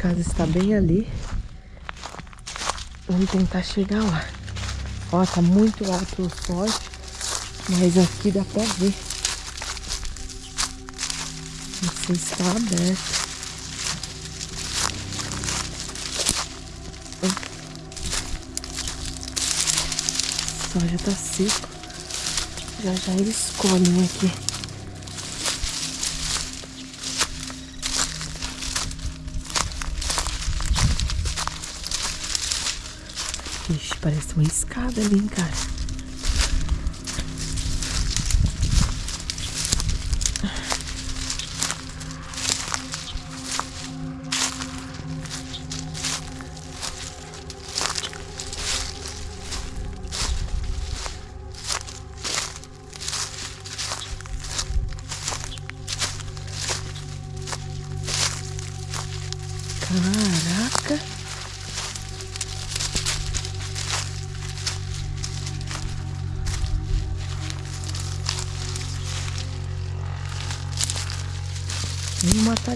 Casa está bem ali. Vamos tentar chegar lá. Ó, tá muito alto o sol, mas aqui dá pra ver. Não sei se está aberto. O sol já tá seco. Já já eles colhem aqui. Ixi, parece uma escada ali, cara. Caraca.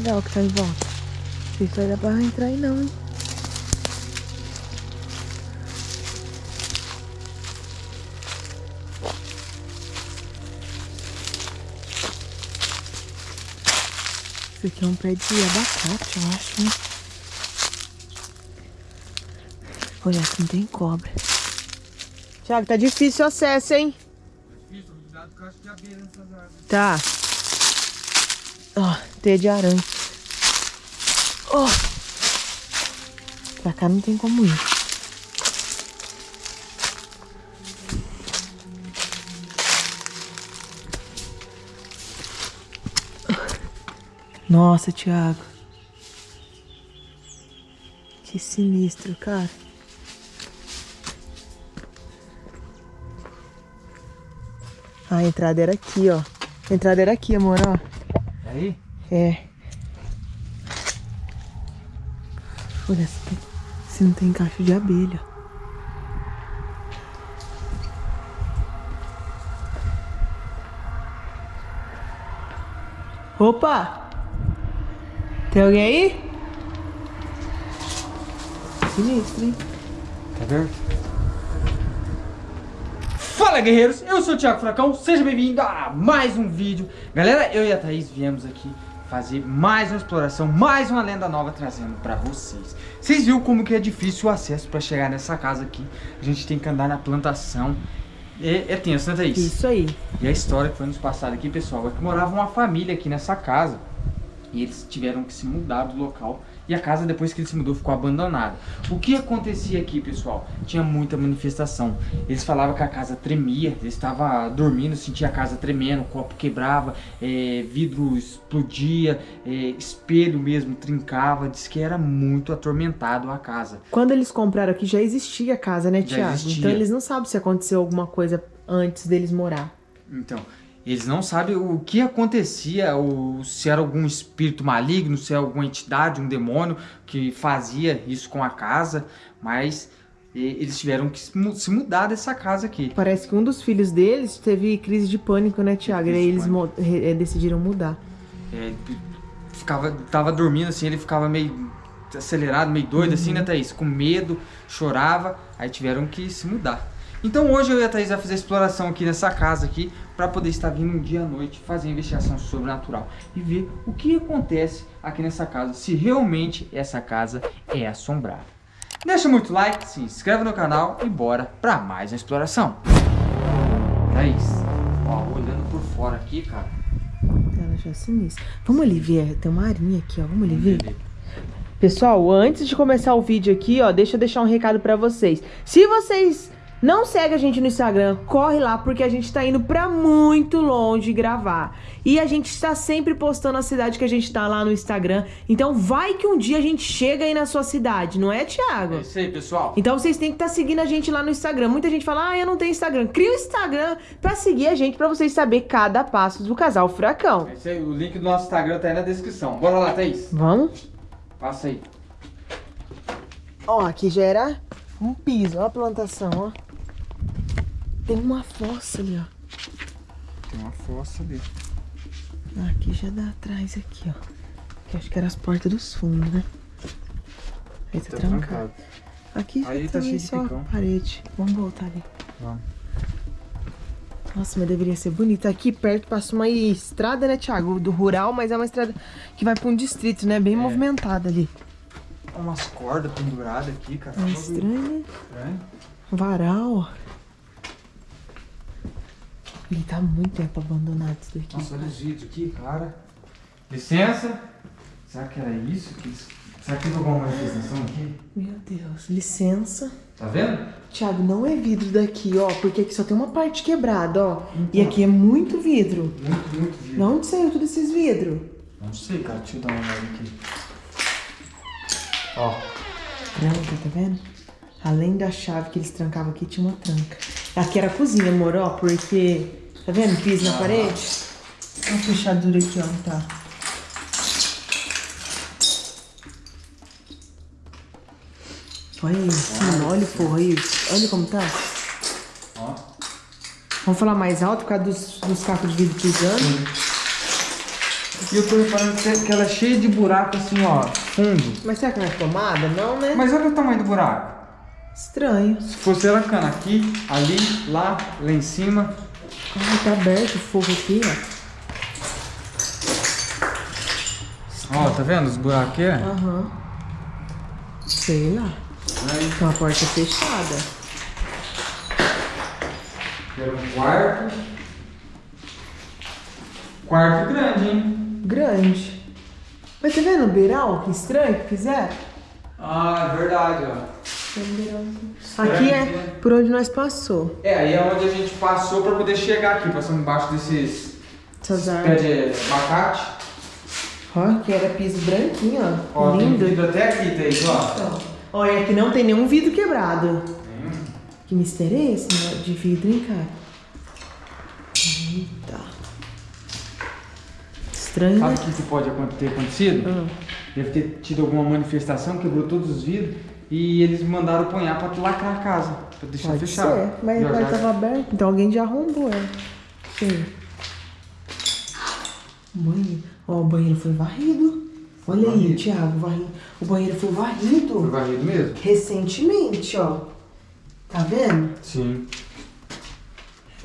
Matagal que tá em volta. Não sei se vai dar pra entrar aí não, hein? Isso aqui é um pé de abacate, eu acho, né? Olha, aqui não tem cobra. Thiago, tá difícil o acesso, hein? Difícil, cuidado com as de abelha nessas árvores. Tá. Ó, teia de aranha. Ó. Pra cá não tem como ir. Nossa, Thiago. Que sinistro, cara. A entrada era aqui, ó. A entrada era aqui, amor, ó. Aí? É. Olha se, tem- se não tem caixa de abelha. Opa! Tem alguém aí? Sinistro, hein? Tá vendo? Fala guerreiros, eu sou o Thiago Fracão, seja bem-vindo a mais um vídeo Galera, eu e a Thaís viemos aqui fazer mais uma exploração, mais uma lenda nova trazendo pra vocês Vocês viram como que é difícil o acesso pra chegar nessa casa aqui A gente tem que andar na plantação É, é tenso, né Thaís? Isso aí. E a história que foi nos passada aqui, pessoal, é que morava uma família aqui nessa casa. E eles tiveram que se mudar do local. E a casa, depois que ele se mudou, ficou abandonada. O que acontecia aqui, pessoal? Tinha muita manifestação. Eles falavam que a casa tremia. Eles estavam dormindo, sentia a casa tremendo, o copo quebrava, é, vidro explodia, é, espelho mesmo trincava. Diz que era muito atormentado a casa. Quando eles compraram aqui já existia a casa, né, existia. Então eles não sabem se aconteceu alguma coisa antes deles morar. Então, eles não sabem o que acontecia, ou se era algum espírito maligno, se era alguma entidade, um demônio que fazia isso com a casa, mas eles tiveram que se mu- se mudar dessa casa aqui. Parece que um dos filhos deles teve crise de pânico, né, Thiago? E aí eles eh, decidiram mudar. É, ficava, tava dormindo assim, ele ficava meio acelerado, meio doido assim, né, Thaís? Com medo, chorava, aí tiveram que se mudar. Então hoje eu e a Thaís vai fazer exploração aqui nessa casa aqui, para poder estar vindo um dia à noite, fazer investigação sobrenatural e ver o que acontece aqui nessa casa, se realmente essa casa é assombrada. Deixa muito like, se inscreve no canal e bora para mais uma exploração. Thaís, ó, olhando por fora aqui, cara. Ela já é sinistra. Vamos ali ver, tem uma arinha aqui, ó. Vamos ali ver. Pessoal, antes de começar o vídeo aqui, ó, deixa eu deixar um recado pra vocês. Se vocês não seguem a gente no Instagram, corre lá, porque a gente tá indo pra muito longe gravar. E a gente está sempre postando a cidade que a gente tá lá no Instagram. Então vai que um dia a gente chega aí na sua cidade, não é, Thiago? É isso aí, pessoal. Então vocês têm que estar seguindo a gente lá no Instagram. Muita gente fala, ah, eu não tenho Instagram. Cria o Instagram pra seguir a gente, pra vocês saber cada passo do casal Furacão. É isso aí, o link do nosso Instagram tá aí na descrição. Bora lá, Thaís. Vamos? Passa aí. Ó, aqui já era um piso, ó a plantação, ó. Tem uma fossa ali, ó. Tem uma fossa ali. Aqui já dá atrás aqui, ó. Que acho que era as portas dos fundos, né? Aí tá, Tá trancado. trancado. Aqui Aí tá também só picão. parede. Vamos voltar ali. Vamos. Nossa, mas deveria ser bonito. Aqui perto passa uma estrada, né, Thiago? Do rural, mas é uma estrada que vai pra um distrito, né? Bem movimentada ali. Umas cordas penduradas aqui, cara. É estranho, né? Estranho. Varal. Ele tá muito tempo abandonado isso daqui. Nossa, olha os vídeos aqui, cara. Licença. Será que era isso? Que eles- Será que teve alguma manifestação aqui? Meu Deus, licença. Tá vendo? Thiago, não é vidro daqui, ó, porque aqui só tem uma parte quebrada, ó. E aqui é muito vidro. Muito, muito vídeo. De onde saiu todos esses vidros? Não sei, cara. Deixa eu dar uma olhada aqui. Ó. Tranca, tá vendo? Além da chave que eles trancavam aqui, tinha uma tranca. Aqui era a cozinha, amor, ó, porque... Tá vendo? Piso na parede. Olha a fechadura aqui, ó, tá. Olha isso, mano, olha o forro aí. Olha como tá. Ó. Vamos falar mais alto por causa dos, dos cacos de vidro pisando. E eu tô reparando que ela é cheia de buraco assim, ó. Fundo. Mas será que não é tomada? Não, né? Mas olha o tamanho do buraco. Estranho. Se fosse ela cana aqui, ali, lá, lá em cima. Ai, tá aberto o fogo aqui, ó. Ó, tá vendo os buracos aqui? Aham. Sei lá. Aí, Tem uma porta fechada. era um quarto. Quarto grande, hein? Grande. Mas tá vendo o beiral? Que estranho que fizeram? Ah, é verdade, ó. Tem beiralzinho. Aqui é por onde nós passou. É, aí é onde a gente passou pra poder chegar aqui. Passamos embaixo desses Essas pé árvores. de abacate. Ó, que era piso branquinho, ó. Ó, tem Lindo. vidro até aqui, Thaís, ó. E aqui não tem nenhum vidro quebrado. Nenhum. Que mistério é esse né, de vidro, hein, cara? Eita. Estranho, Sabe o que, que pode ter acontecido? Hum. Deve ter tido alguma manifestação, quebrou todos os vidros e eles mandaram ponhar pra lacrar a casa, pra deixar Pode fechado. ser, mas E a ó, porta já- tava aberta, então alguém já arrombou ela. Sim. Banheiro. Ó, o banheiro foi varrido. Olha aí, Varrido. Thiago, varrido. O banheiro foi Foi varrido varrido mesmo? recentemente, ó. Tá vendo? Sim.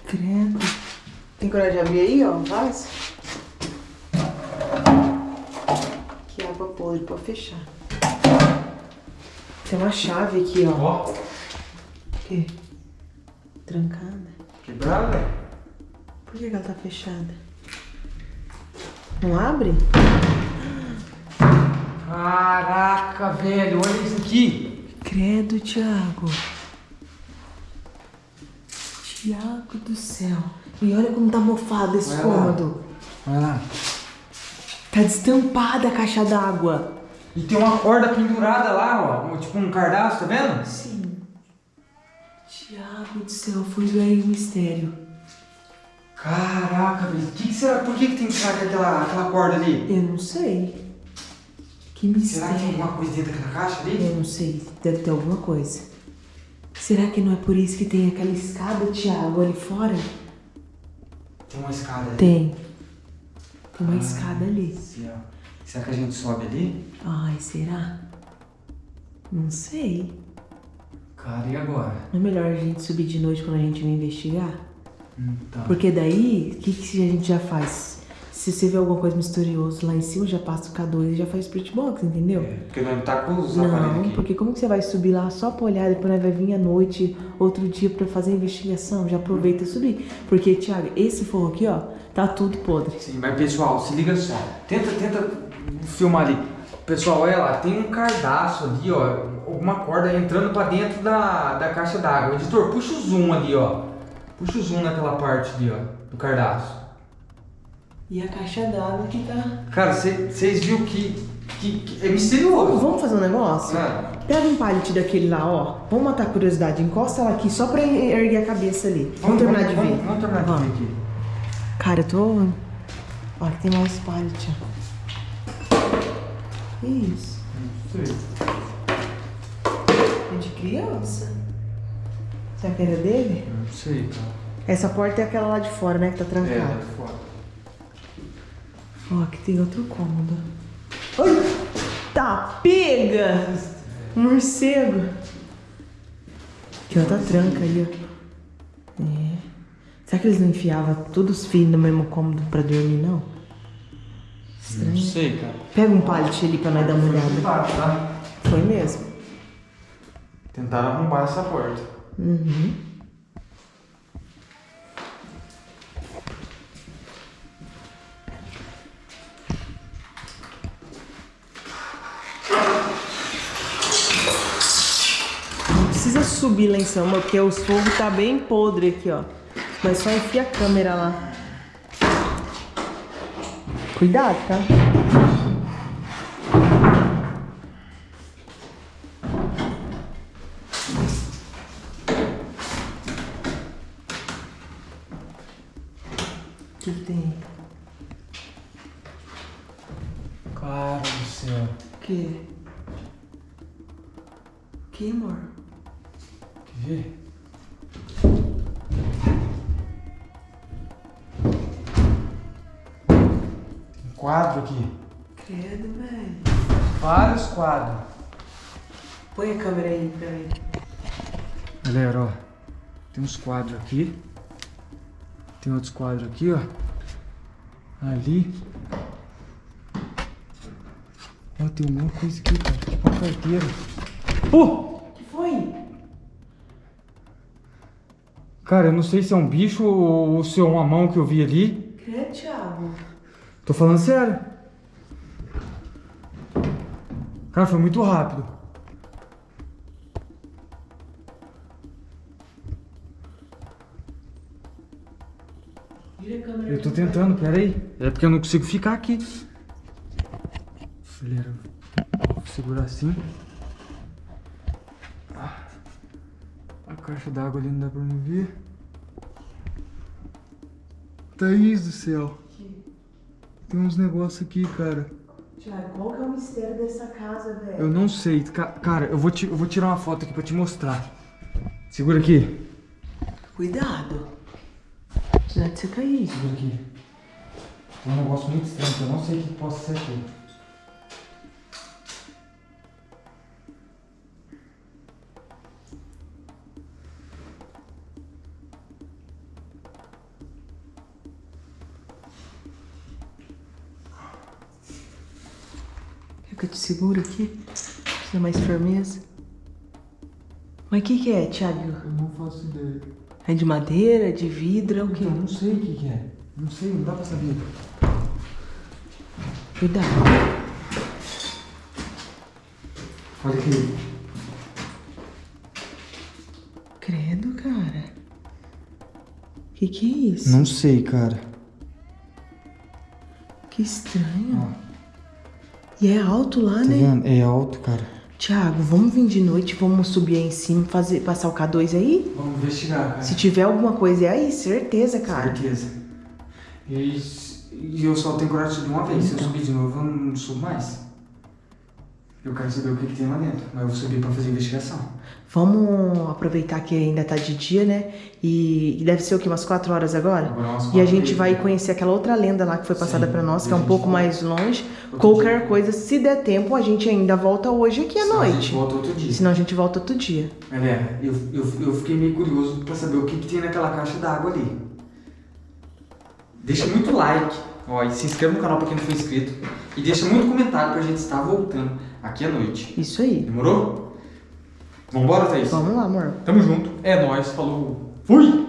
Credo. Tem coragem de abrir aí, ó, o vaso? Que água podre pra fechar. Tem uma chave aqui, ó. Ó, O quê? Trancada. quebrada? Por que que ela tá fechada? Não abre? Caraca, velho, olha isso aqui. Credo, Thiago. Thiago do céu. E olha como tá mofado esse lá. cômodo. Olha lá. Tá destampada a caixa d'água. E tem uma corda pendurada lá, ó. Tipo um cardaço, tá vendo? Sim. Thiago do céu, foi aí o mistério. Caraca, velho. Que que será? Por que, que tem aquela, aquela corda ali? Eu não sei. Que Será que tem mistério. alguma coisa dentro daquela caixa ali? Eu não sei. Deve ter alguma coisa. Será que não é por isso que tem aquela escada, Thiago, ali fora? Tem uma escada ali. Tem. Uma Ah. escada ali. Sim, ó. Será que a gente sobe ali? Ai, será? Não sei. Cara, e agora? Não é melhor a gente subir de noite quando a gente vai investigar? Então. Porque daí, o que, que a gente já faz? Se você vê alguma coisa misteriosa lá em cima, já passa o K2 e já faz spirit box, entendeu? É, porque nós não tá com os aparelhos Não, aqui. porque como que você vai subir lá só pra olhar, depois nós vai vir à noite, outro dia pra fazer a investigação? Já aproveita e subir. Porque, Thiago, esse forro aqui, ó, tá tudo podre. Sim, mas pessoal, se liga só. Tenta, tenta filmar ali. Pessoal, olha lá, tem um cardaço ali, ó. Alguma corda entrando pra dentro da, da caixa d'água. Editor, puxa o zoom ali, ó. Puxa o zoom naquela parte ali, ó. Do cardaço. E a caixa d'água que tá... Cara, vocês viram que, que, que é Vamos, misterioso. vamos fazer um negócio? Ah, Pega um pallet daquele lá, ó. Vamos matar a curiosidade. Encosta ela aqui só pra erguer a cabeça ali. Vamos, terminar de vamos, ver. Vamos, terminar de ver aqui. Cara, eu tô. Ó, aqui tem mais pallet, ó. Que isso? Não sei. É de criança? Será que era dele? Não sei, cara. Essa porta é aquela lá de fora, né? Que tá É, trancada. lá de fora. Ó, aqui tem outro cômodo. Ai! Tá, pega! Morcego. Tinha outra tranca aí, ó. É. Será que eles não enfiavam todos os filhos no mesmo cômodo pra dormir, não? Não sei, cara. Pega um pallet ali pra nós dar uma Foi olhada. tá? Foi mesmo. Tentaram arrombar essa porta. Uhum. Subir lá em cima, porque os fogos tá bem podre aqui, ó. Mas só enfia a câmera lá. Cuidado, tá? O que, que tem? Cara do céu. O que? Que, Põe a câmera aí pra mim. Galera, ó. Tem uns quadros aqui. Tem outros quadros aqui, ó. Ali. Ó, tem uma coisa aqui, cara. Tipo uma carteira. Pô! O que foi? Cara, eu não sei se é um bicho ou se é uma mão que eu vi ali. Credo, Thiago. Tô falando sério. Cara, foi muito rápido. Tentando, peraí. É porque eu não consigo ficar aqui. Galera, vou segurar assim. A caixa d'água ali não dá pra me ver. Thaís do céu. Tem uns negócios aqui, cara. Thiago, qual que é o mistério dessa casa, velho? Eu não sei. Ca- Cara, eu vou, ti- eu vou tirar uma foto aqui pra te mostrar. Segura aqui. Cuidado. Não é de você cair. Segura aqui. Um negócio muito estranho que eu não sei o que possa ser aqui. Quer que eu te seguro aqui? Precisa mais firmeza. Mas o que, que é, Thiago? Eu não faço ideia. É de madeira, de vidro, é o quê? Então, não sei o que, que é. Não sei, não dá pra saber. Cuidado. Olha aqui. Credo, cara. Que que é isso? Não sei, cara. Que estranho. Ó, E é alto lá, tá né? vendo? É alto, cara. Tiago, vamos vir de noite, vamos subir aí em cima, fazer, passar o K2 aí? Vamos investigar, cara. Se tiver alguma coisa é aí, certeza, cara. Certeza. E, e eu só tenho coragem de subir uma vez. Se eu Então. subir de novo, eu não subo mais. Eu quero saber o que, que tem lá dentro. Mas eu vou subir pra fazer investigação. Vamos aproveitar que ainda tá de dia, né? E, e deve ser o quê? Umas 4 horas agora? Agora umas E a gente vai né? conhecer aquela outra lenda lá que foi passada pra nós, que é um pouco volta. mais longe. Outro Qualquer dia. coisa, se der tempo, a gente ainda volta hoje aqui à Senão A gente noite. volta outro dia. Senão a gente volta outro dia. Galera, eu, eu, eu fiquei meio curioso pra saber o que, que tem naquela caixa d'água ali. Deixa muito like, ó, e se inscreva no canal pra quem não for inscrito. E deixa muito comentário pra gente estar voltando aqui à noite. Isso aí. Demorou? Vambora, Thaís? Vamos lá, amor. Tamo junto. É nóis, falou. Fui!